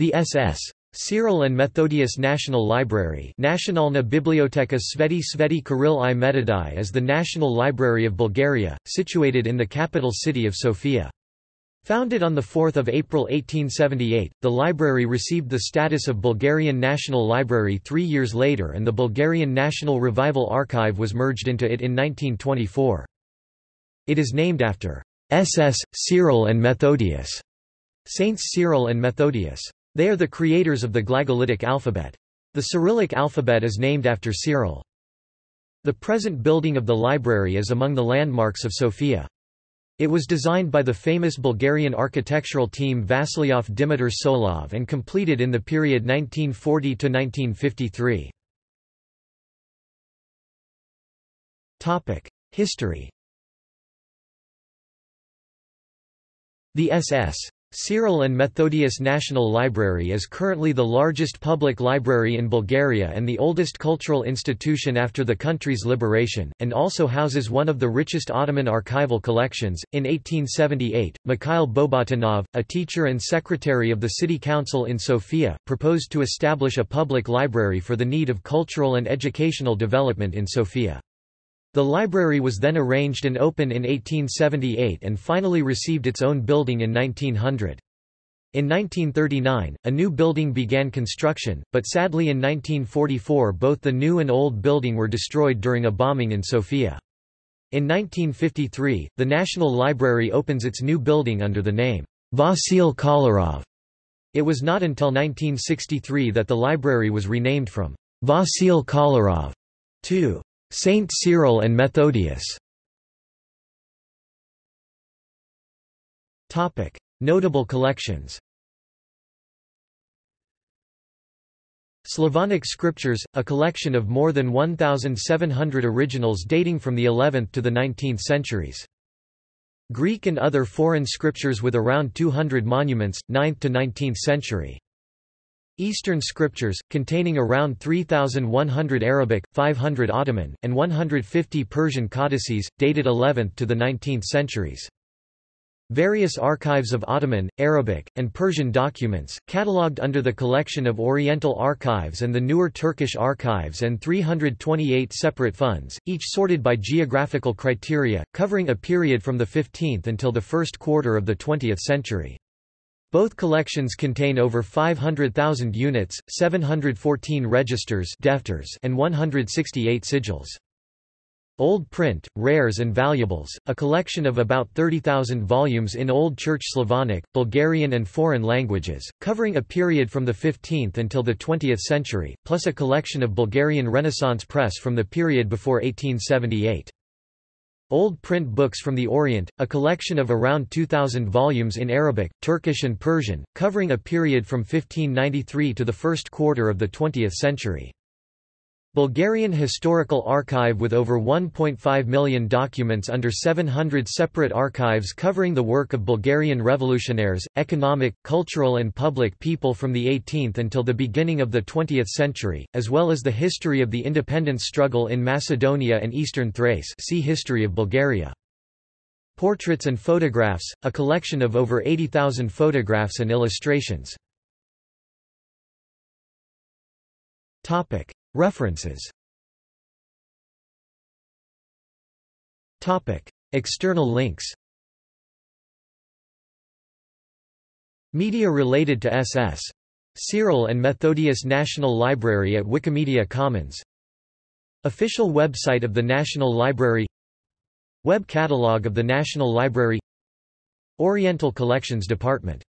The SS. Cyril and Methodius National Library Nationalna Biblioteka Sveti Sveti Kirill i Metodai is the National Library of Bulgaria, situated in the capital city of Sofia. Founded on 4 April 1878, the library received the status of Bulgarian National Library three years later and the Bulgarian National Revival Archive was merged into it in 1924. It is named after SS, Cyril and Methodius, Saints Cyril and Methodius. They are the creators of the Glagolitic alphabet. The Cyrillic alphabet is named after Cyril. The present building of the library is among the landmarks of Sofia. It was designed by the famous Bulgarian architectural team Vasilyov Dimitar Tsolov and completed in the period 1940–1953. History The SS Cyril and Methodius National Library is currently the largest public library in Bulgaria and the oldest cultural institution after the country's liberation, and also houses one of the richest Ottoman archival collections. In 1878, Mikhail Bobotinov, a teacher and secretary of the city council in Sofia, proposed to establish a public library for the need of cultural and educational development in Sofia. The library was then arranged and opened in 1878 and finally received its own building in 1900. In 1939, a new building began construction, but sadly in 1944 both the new and old building were destroyed during a bombing in Sofia. In 1953, the National Library opens its new building under the name, Vasil Kolarov. It was not until 1963 that the library was renamed from Vasil Kolarov to Saint Cyril and Methodius Notable collections Slavonic Scriptures, a collection of more than 1,700 originals dating from the 11th to the 19th centuries. Greek and other foreign scriptures with around 200 monuments, 9th to 19th century. Eastern scriptures, containing around 3,100 Arabic, 500 Ottoman, and 150 Persian codices, dated 11th to the 19th centuries. Various archives of Ottoman, Arabic, and Persian documents, catalogued under the collection of Oriental Archives and the newer Turkish Archives and 328 separate funds, each sorted by geographical criteria, covering a period from the 15th until the first quarter of the 20th century. Both collections contain over 500,000 units, 714 registers and 168 sicils. Old Print, Rares and Valuables, a collection of about 30,000 volumes in Old Church Slavonic, Bulgarian and foreign languages, covering a period from the 15th until the 20th century, plus a collection of Bulgarian Renaissance press from the period before 1878. Old print books from the Orient, a collection of around 2,000 volumes in Arabic, Turkish and Persian, covering a period from 1593 to the first quarter of the 20th century. Bulgarian Historical Archive with over 1.5 million documents under 700 separate archives covering the work of Bulgarian revolutionaries, economic, cultural and public people from the 18th until the beginning of the 20th century, as well as the history of the independence struggle in Macedonia and eastern Thrace see History of Bulgaria. Portraits and Photographs, a collection of over 80,000 photographs and illustrations. References. External links. Media related to SS. Cyril and Methodius National Library at Wikimedia Commons. Official website of the National Library. Web catalog of the National Library. Oriental Collections Department